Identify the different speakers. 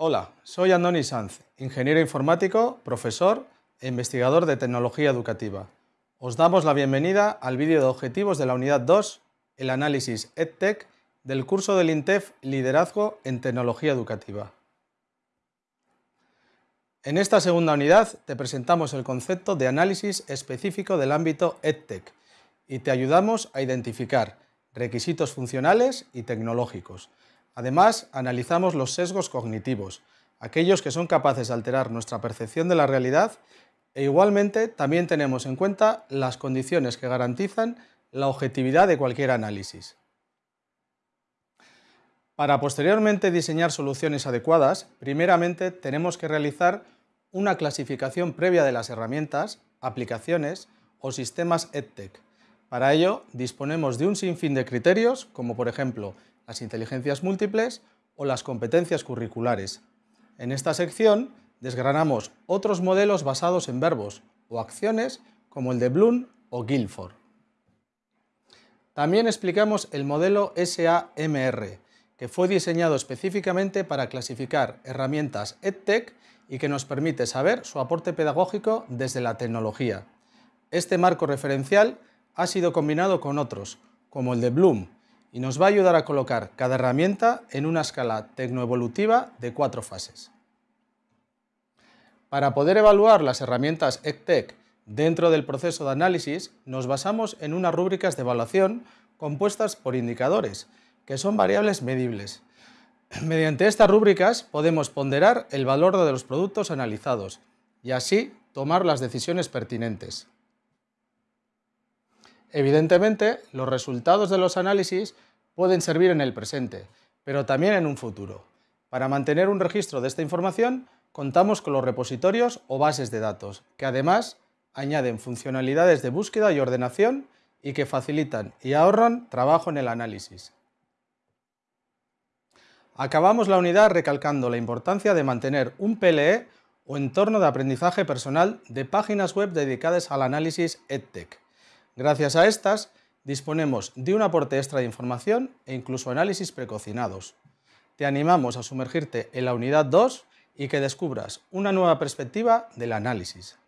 Speaker 1: Hola, soy Andoni Sanz, ingeniero informático, profesor e investigador de tecnología educativa. Os damos la bienvenida al vídeo de objetivos de la unidad 2, el análisis EdTech del curso del INTEF Liderazgo en Tecnología Educativa. En esta segunda unidad te presentamos el concepto de análisis específico del ámbito EdTech y te ayudamos a identificar requisitos funcionales y tecnológicos. Además, analizamos los sesgos cognitivos, aquellos que son capaces de alterar nuestra percepción de la realidad e igualmente también tenemos en cuenta las condiciones que garantizan la objetividad de cualquier análisis. Para posteriormente diseñar soluciones adecuadas, primeramente tenemos que realizar una clasificación previa de las herramientas, aplicaciones o sistemas EdTech, para ello, disponemos de un sinfín de criterios, como por ejemplo las inteligencias múltiples o las competencias curriculares. En esta sección desgranamos otros modelos basados en verbos o acciones, como el de Bloom o Guilford. También explicamos el modelo SAMR, que fue diseñado específicamente para clasificar herramientas EdTech y que nos permite saber su aporte pedagógico desde la tecnología. Este marco referencial ha sido combinado con otros, como el de Bloom, y nos va a ayudar a colocar cada herramienta en una escala tecnoevolutiva de cuatro fases. Para poder evaluar las herramientas EdTech dentro del proceso de análisis, nos basamos en unas rúbricas de evaluación compuestas por indicadores, que son variables medibles. Mediante estas rúbricas podemos ponderar el valor de los productos analizados y así tomar las decisiones pertinentes. Evidentemente, los resultados de los análisis pueden servir en el presente, pero también en un futuro. Para mantener un registro de esta información, contamos con los repositorios o bases de datos, que además añaden funcionalidades de búsqueda y ordenación y que facilitan y ahorran trabajo en el análisis. Acabamos la unidad recalcando la importancia de mantener un PLE o entorno de aprendizaje personal de páginas web dedicadas al análisis EdTech Gracias a estas, disponemos de un aporte extra de información e incluso análisis precocinados. Te animamos a sumergirte en la unidad 2 y que descubras una nueva perspectiva del análisis.